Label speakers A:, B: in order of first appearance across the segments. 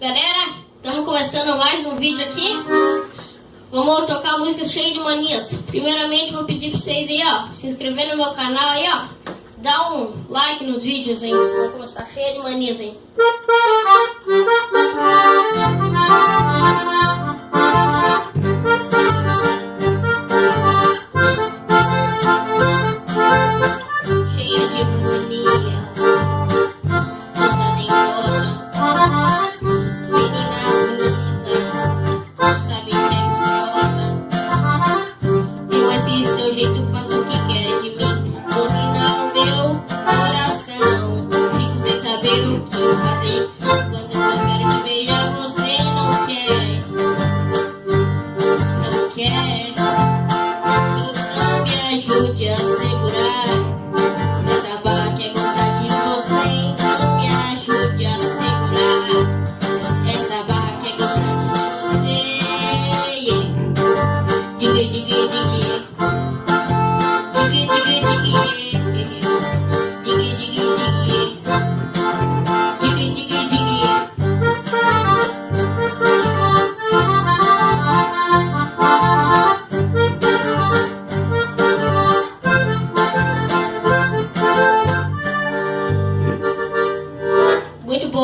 A: Galera, estamos começando mais um vídeo aqui. Vamos tocar músicas cheias de manias. Primeiramente, vou pedir para vocês aí, ó, se inscrever no meu canal aí, ó. Dá um like nos vídeos, hein. Vamos começar cheia de manias, hein. again.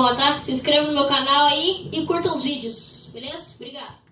A: bom, tá? Se inscreva no meu canal aí e curta os vídeos, beleza? Obrigado.